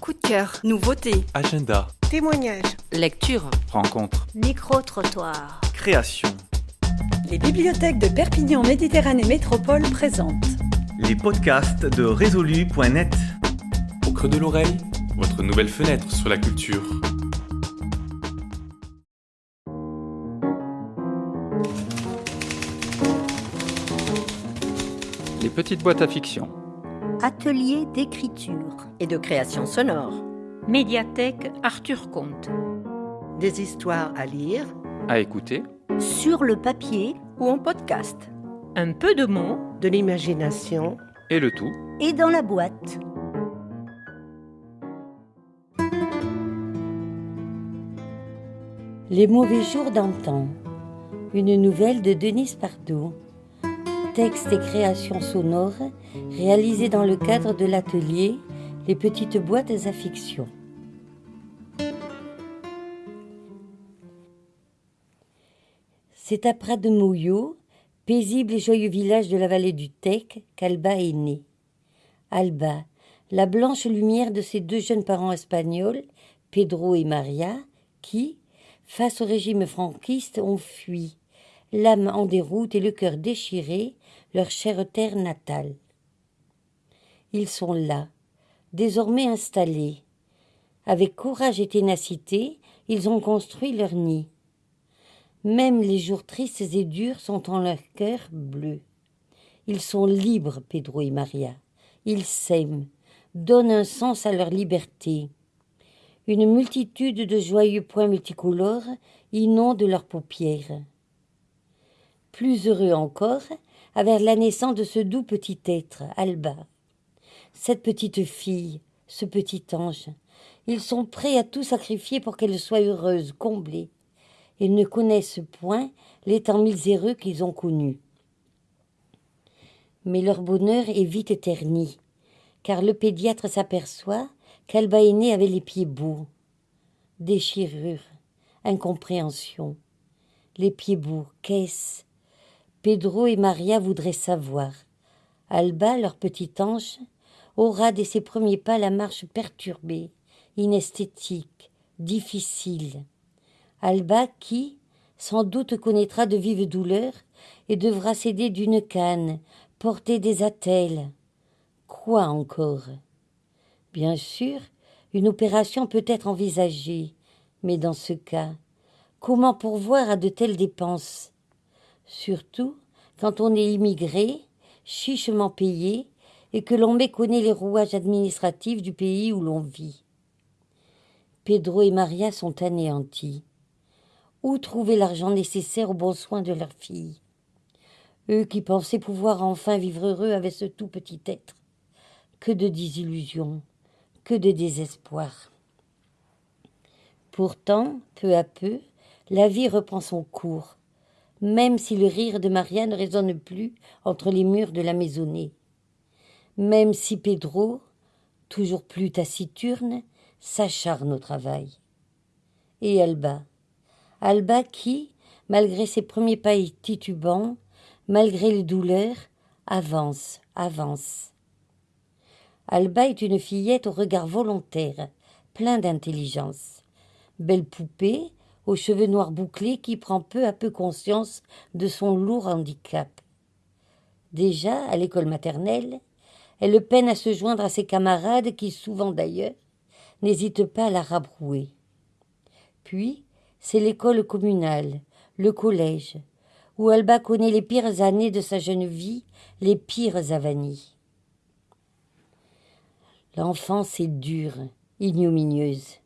Coup de cœur, nouveauté, Agenda, Témoignages. lecture. rencontre, Micro-trottoir. création. Les bibliothèques de Perpignan Méditerranée Métropole présentent Les podcasts de résolu.net. Au creux de l'oreille, votre nouvelle fenêtre sur la culture. Les petites boîtes à fiction. Atelier d'écriture. Et de création sonore. Médiathèque Arthur Comte. Des histoires à lire À écouter. Sur le papier ou en podcast. un peu de mots De l'imagination. Et le tout. et dans la boîte. Les mauvais jours d'antan. Une nouvelle de Denise Pardo. Texte et création sonore réalisés dans le cadre de l'atelier Les petites boîtes à fiction. C'est à Prat de Mouillot, paisible et joyeux village de la vallée du Tech, qu'Alba est née. Alba, la blanche lumière de ses deux jeunes parents espagnols, Pedro et Maria, qui, face au régime franquiste, ont fui, l'âme en déroute et le cœur déchiré, leur chère terre natale. Ils sont là, désormais installés. Avec courage et ténacité, ils ont construit leur nid. Même les jours tristes et durs sont en leur cœur bleu. Ils sont libres, Pedro et Maria. Ils s'aiment, donnent un sens à leur liberté. Une multitude de joyeux points multicolores inondent leurs paupières. Plus heureux encore, avec la naissance de ce doux petit être, Alba. Cette petite fille, ce petit ange, ils sont prêts à tout sacrifier pour qu'elle soit heureuse, comblée. Ils ne connaissent point les temps miséreux qu'ils ont connus. Mais leur bonheur est vite éterni, car le pédiatre s'aperçoit qu'Alba aînée avait les pieds beaux. Déchirure, incompréhension. Les pieds beaux, qu'est-ce Pedro et Maria voudraient savoir. Alba, leur petit ange, aura dès ses premiers pas la marche perturbée, inesthétique, difficile. Alba qui, sans doute, connaîtra de vives douleurs et devra s'aider d'une canne, porter des attelles. Quoi encore? Bien sûr, une opération peut être envisagée, mais dans ce cas, comment pourvoir à de telles dépenses? Surtout quand on est immigré, chichement payé, et que l'on méconnaît les rouages administratifs du pays où l'on vit. Pedro et Maria sont anéantis. Où trouver l'argent nécessaire aux bons soins de leur fille? Eux qui pensaient pouvoir enfin vivre heureux avec ce tout petit être. Que de désillusions, que de désespoir. Pourtant, peu à peu, la vie reprend son cours, même si le rire de Maria ne résonne plus entre les murs de la maisonnée, même si Pedro, toujours plus taciturne, s'acharne au travail. Et Alba, Alba qui, malgré ses premiers pas titubants, malgré les douleurs, avance, avance. Alba est une fillette au regard volontaire, plein d'intelligence. Belle poupée, aux cheveux noirs bouclés, qui prend peu à peu conscience de son lourd handicap. Déjà, à l'école maternelle, elle peine à se joindre à ses camarades qui, souvent d'ailleurs, n'hésitent pas à la rabrouer. Puis, c'est l'école communale, le collège, où Alba connaît les pires années de sa jeune vie, les pires avanies. L'enfance est dure, ignominieuse.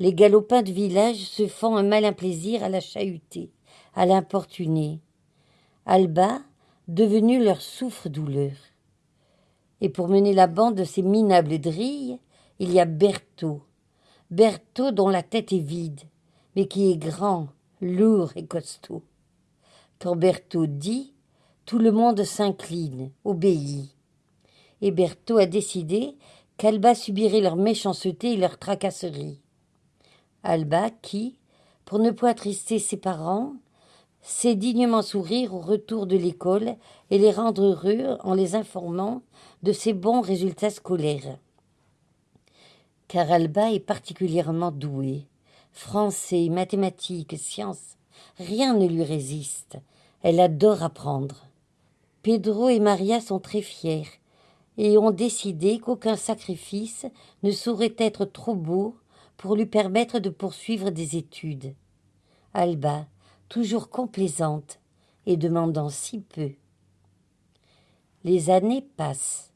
Les galopins de village se font un malin plaisir à la chahuter, à l'importuner. Alba, devenue leur souffre-douleur. Et pour mener la bande de ces minables drilles, il y a Berthaud. Berthaud dont la tête est vide, mais qui est grand, lourd et costaud. Quand Berthaud dit, tout le monde s'incline, obéit. Et Berthaud a décidé qu'Alba subirait leur méchanceté et leur tracasserie. Alba qui, pour ne point attrister ses parents, sait dignement sourire au retour de l'école et les rendre heureux en les informant de ses bons résultats scolaires. car Alba est particulièrement douée. Français, mathématiques, sciences, rien ne lui résiste. Elle adore apprendre. Pedro et Maria sont très fiers et ont décidé qu'aucun sacrifice ne saurait être trop beau pour lui permettre de poursuivre des études. Alba, toujours complaisante et demandant si peu. Les années passent.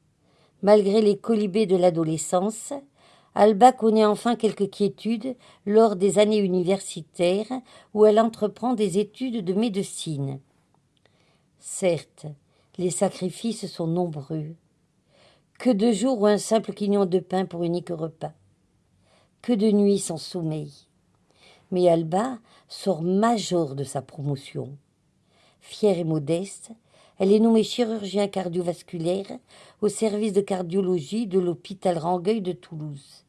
Malgré les colibés de l'adolescence, Alba connaît enfin quelques quiétudes lors des années universitaires où elle entreprend des études de médecine. Certes, les sacrifices sont nombreux. Que de jours ou un simple quignon de pain pour unique repas. Que de nuits sans sommeil. Mais Alba sort major de sa promotion. Fière et modeste, elle est nommée chirurgien cardiovasculaire au service de cardiologie de l'hôpital Rangueil de Toulouse.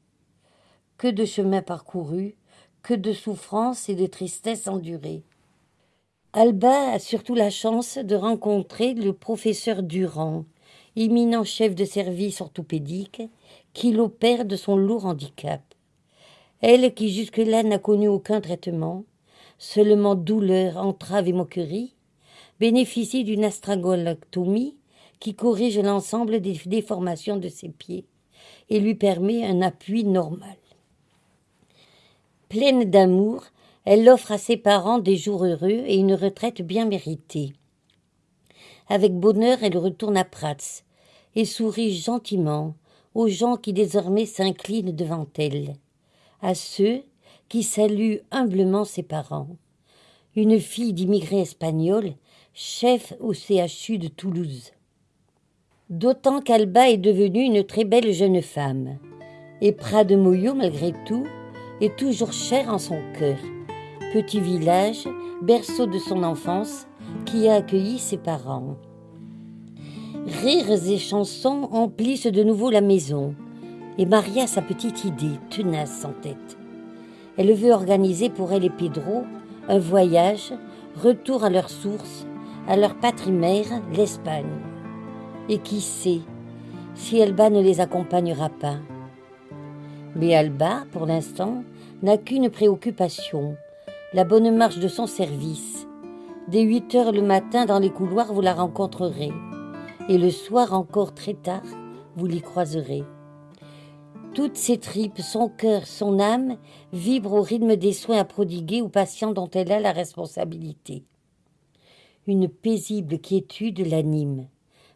Que de chemins parcourus, que de souffrances et de tristesses endurées. Alba a surtout la chance de rencontrer le professeur Durand, éminent chef de service orthopédique, qui l'opère de son lourd handicap. Elle qui jusque-là n'a connu aucun traitement, seulement douleur, entrave et moquerie, bénéficie d'une astragolactomie qui corrige l'ensemble des déformations de ses pieds et lui permet un appui normal. Pleine d'amour, elle offre à ses parents des jours heureux et une retraite bien méritée. Avec bonheur, elle retourne à Prats et sourit gentiment aux gens qui désormais s'inclinent devant elle, à ceux qui saluent humblement ses parents. Une fille d'immigrés espagnols, chef au CHU de Toulouse. D'autant qu'Alba est devenue une très belle jeune femme. Et Prat de Moyo, malgré tout, est toujours cher en son cœur. Petit village, berceau de son enfance, qui a accueilli ses parents. Rires et chansons emplissent de nouveau la maison, et Maria sa petite idée, tenace en tête. Elle veut organiser pour elle et Pedro un voyage, retour à leur source, à leur patrie-mère, l'Espagne. Et qui sait si Alba ne les accompagnera pas. Mais Alba, pour l'instant, n'a qu'une préoccupation, la bonne marche de son service. Dès huit heures le matin dans les couloirs, vous la rencontrerez. Et le soir encore très tard, vous l'y croiserez. Toutes ses tripes, son cœur, son âme vibrent au rythme des soins à prodiguer aux patients dont elle a la responsabilité. Une paisible quiétude l'anime.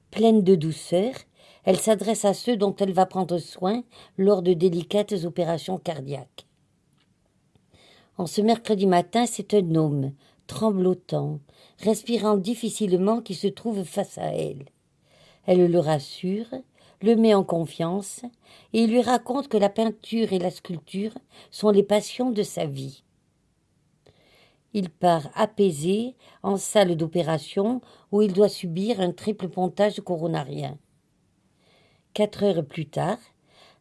Pleine de douceur, elle s'adresse à ceux dont elle va prendre soin lors de délicates opérations cardiaques. En ce mercredi matin, c'est un homme, tremblotant, respirant difficilement, qui se trouve face à elle. Elle le rassure, le met en confiance et lui raconte que la peinture et la sculpture sont les passions de sa vie. Il part apaisé en salle d'opération où il doit subir un triple pontage coronarien. Quatre heures plus tard,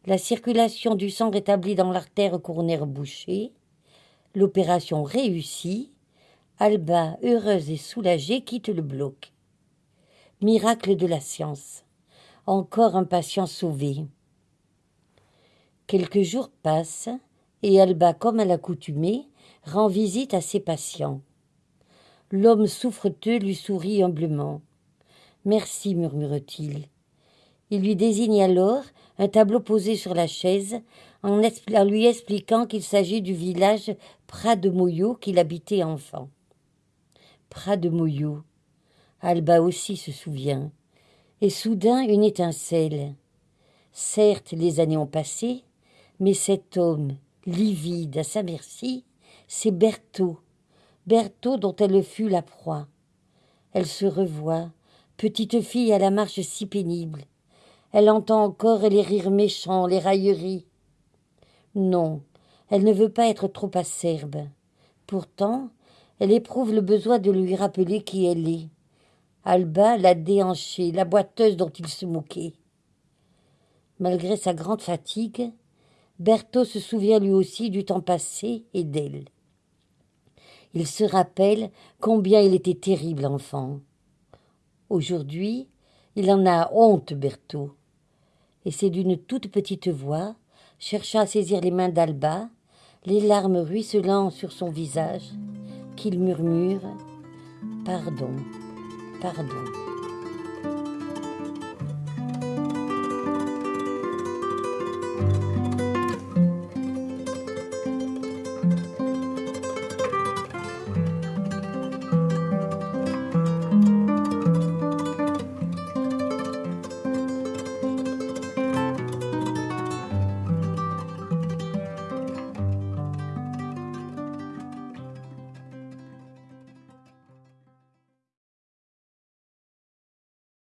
la circulation du sang rétablie dans l'artère coronaire bouchée, L'opération réussie, Alba, heureuse et soulagée, quitte le bloc. Miracle de la science. Encore un patient sauvé. Quelques jours passent et Alba, comme à l'accoutumée, rend visite à ses patients. L'homme souffreteux lui sourit humblement. Merci, murmure-t-il. Il lui désigne alors un tableau posé sur la chaise en, lui expliquant qu'il s'agit du village Prat de Moyo qu'il habitait enfant. Prat de Moyo. Alba aussi se souvient. Et soudain une étincelle. Certes, les années ont passé, mais cet homme, livide à sa merci, c'est Berthaud, Berthaud dont elle fut la proie. Elle se revoit, petite fille à la marche si pénible. Elle entend encore les rires méchants, les railleries. Non, elle ne veut pas être trop acerbe. Pourtant, elle éprouve le besoin de lui rappeler qui elle est. Alba, la déhanchée, la boiteuse dont il se moquait. Malgré sa grande fatigue, Berthaud se souvient lui aussi du temps passé et d'elle. Il se rappelle combien il était terrible enfant. Aujourd'hui, il en a honte, Berthaud. Et c'est d'une toute petite voix cherchant à saisir les mains d'Alba, les larmes ruisselant sur son visage, qu'il murmure Pardon, pardon.